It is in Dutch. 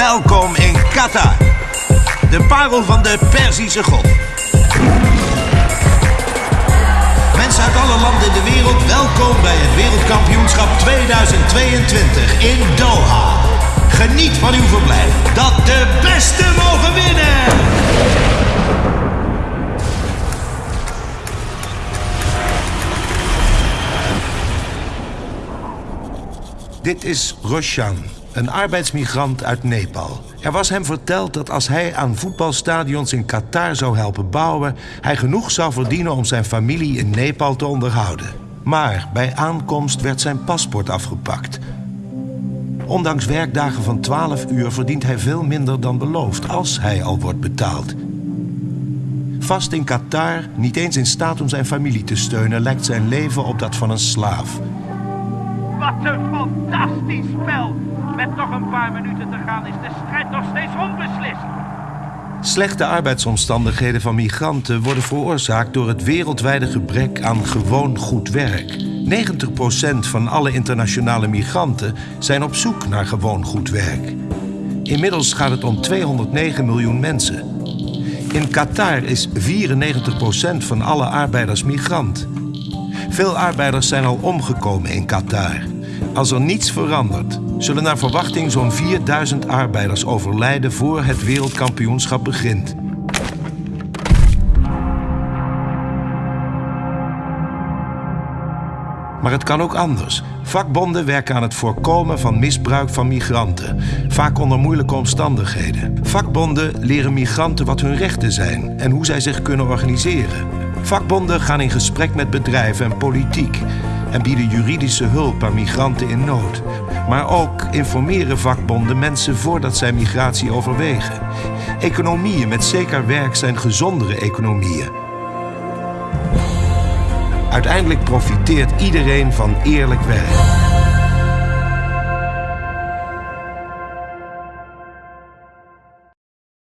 welkom in Qatar. De parel van de Perzische Golf. Mensen uit alle landen in de wereld, welkom bij het Wereldkampioenschap 2022 in Doha. Geniet van uw verblijf, dat de beste mogen winnen! Dit is Roshan, een arbeidsmigrant uit Nepal. Er was hem verteld dat als hij aan voetbalstadions in Qatar zou helpen bouwen, hij genoeg zou verdienen om zijn familie in Nepal te onderhouden. Maar bij aankomst werd zijn paspoort afgepakt. Ondanks werkdagen van 12 uur verdient hij veel minder dan beloofd als hij al wordt betaald. Vast in Qatar, niet eens in staat om zijn familie te steunen, lijkt zijn leven op dat van een slaaf. Wat een fantastisch spel. Met nog een paar minuten te gaan is de strijd nog steeds onbeslist. Slechte arbeidsomstandigheden van migranten worden veroorzaakt door het wereldwijde gebrek aan gewoon goed werk. 90% van alle internationale migranten zijn op zoek naar gewoon goed werk. Inmiddels gaat het om 209 miljoen mensen. In Qatar is 94% van alle arbeiders migrant. Veel arbeiders zijn al omgekomen in Qatar. Als er niets verandert, zullen naar verwachting zo'n 4000 arbeiders overlijden voor het wereldkampioenschap begint. Maar het kan ook anders. Vakbonden werken aan het voorkomen van misbruik van migranten, vaak onder moeilijke omstandigheden. Vakbonden leren migranten wat hun rechten zijn en hoe zij zich kunnen organiseren. Vakbonden gaan in gesprek met bedrijven en politiek en bieden juridische hulp aan migranten in nood. Maar ook informeren vakbonden mensen voordat zij migratie overwegen. Economieën met zeker werk zijn gezondere economieën. Uiteindelijk profiteert iedereen van eerlijk werk.